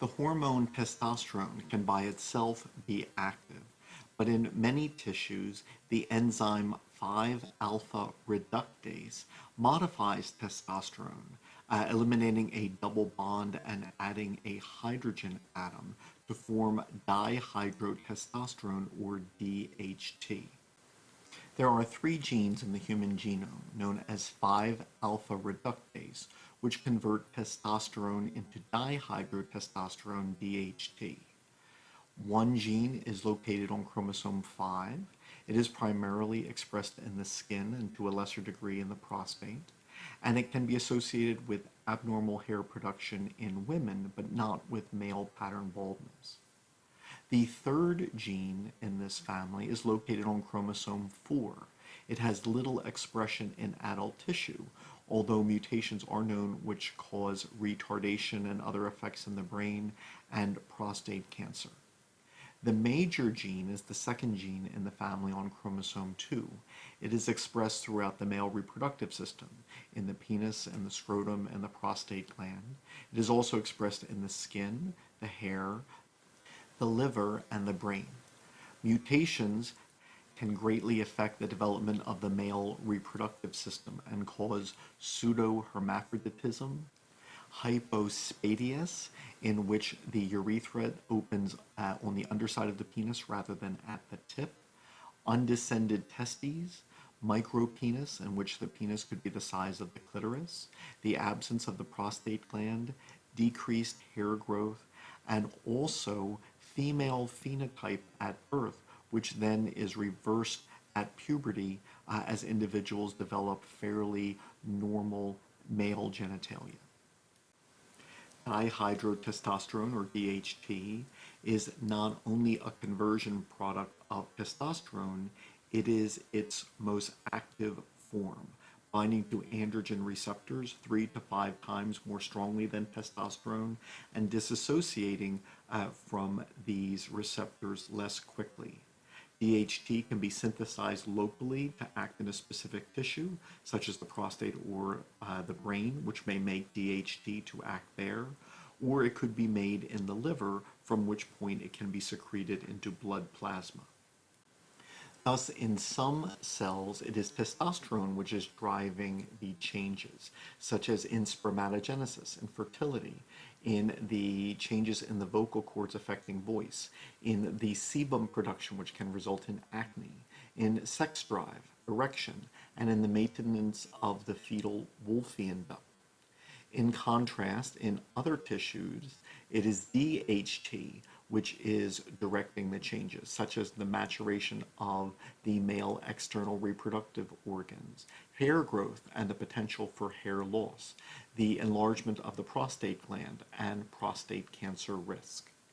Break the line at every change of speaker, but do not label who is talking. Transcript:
The hormone testosterone can by itself be active, but in many tissues, the enzyme 5-alpha reductase modifies testosterone, uh, eliminating a double bond and adding a hydrogen atom to form dihydrotestosterone or DHT. There are three genes in the human genome known as 5-alpha reductase, which convert testosterone into dihydrotestosterone DHT. One gene is located on chromosome 5. It is primarily expressed in the skin and to a lesser degree in the prostate, and it can be associated with abnormal hair production in women, but not with male pattern baldness. The third gene in this family is located on chromosome 4. It has little expression in adult tissue, although mutations are known which cause retardation and other effects in the brain and prostate cancer. The major gene is the second gene in the family on chromosome 2. It is expressed throughout the male reproductive system, in the penis and the scrotum and the prostate gland. It is also expressed in the skin, the hair, the liver, and the brain. Mutations can greatly affect the development of the male reproductive system and cause pseudohermaphroditism, hypospadias, in which the urethra opens uh, on the underside of the penis rather than at the tip, undescended testes, micropenis, in which the penis could be the size of the clitoris, the absence of the prostate gland, decreased hair growth, and also female phenotype at birth, which then is reversed at puberty uh, as individuals develop fairly normal male genitalia. Dihydrotestosterone or DHT is not only a conversion product of testosterone, it is its most active form, binding to androgen receptors three to five times more strongly than testosterone and disassociating uh, from these receptors less quickly. DHT can be synthesized locally to act in a specific tissue, such as the prostate or uh, the brain, which may make DHT to act there, or it could be made in the liver, from which point it can be secreted into blood plasma. Thus, in some cells, it is testosterone which is driving the changes, such as in spermatogenesis and fertility, in the changes in the vocal cords affecting voice, in the sebum production, which can result in acne, in sex drive, erection, and in the maintenance of the fetal Wolffian duct. In contrast, in other tissues, it is DHT which is directing the changes, such as the maturation of the male external reproductive organs, hair growth and the potential for hair loss, the enlargement of the prostate gland, and prostate cancer risk.